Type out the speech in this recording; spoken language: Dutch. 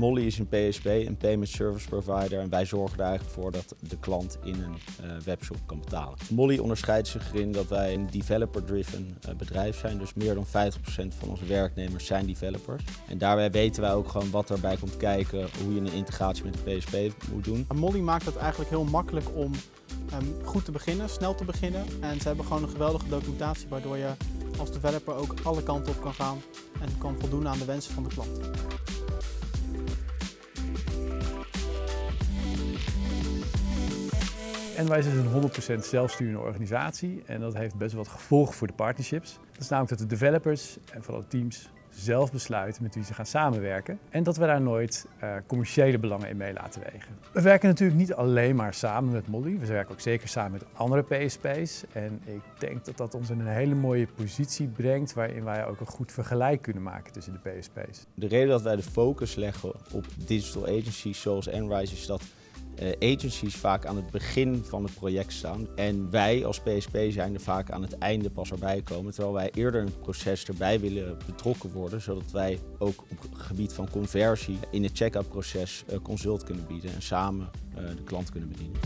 Molly is een PSP, een Payment Service Provider. En wij zorgen er eigenlijk voor dat de klant in een uh, webshop kan betalen. Molly onderscheidt zich erin dat wij een developer-driven uh, bedrijf zijn. Dus meer dan 50% van onze werknemers zijn developers. En daarbij weten wij ook gewoon wat erbij komt kijken, hoe je een integratie met de PSP moet doen. Molly maakt het eigenlijk heel makkelijk om um, goed te beginnen, snel te beginnen. En ze hebben gewoon een geweldige documentatie waardoor je als developer ook alle kanten op kan gaan en kan voldoen aan de wensen van de klant. Enwise is een 100% zelfsturende organisatie en dat heeft best wel wat gevolgen voor de partnerships. Dat is namelijk dat de developers en vooral teams zelf besluiten met wie ze gaan samenwerken. En dat we daar nooit uh, commerciële belangen in mee laten wegen. We werken natuurlijk niet alleen maar samen met Molly. We werken ook zeker samen met andere PSP's. En ik denk dat dat ons in een hele mooie positie brengt waarin wij ook een goed vergelijk kunnen maken tussen de PSP's. De reden dat wij de focus leggen op digital agencies zoals Enrise is dat agencies vaak aan het begin van het project staan. En wij als PSP zijn er vaak aan het einde pas erbij komen. Terwijl wij eerder in het proces erbij willen betrokken worden. Zodat wij ook op het gebied van conversie in het check-out proces uh, consult kunnen bieden. En samen uh, de klant kunnen bedienen.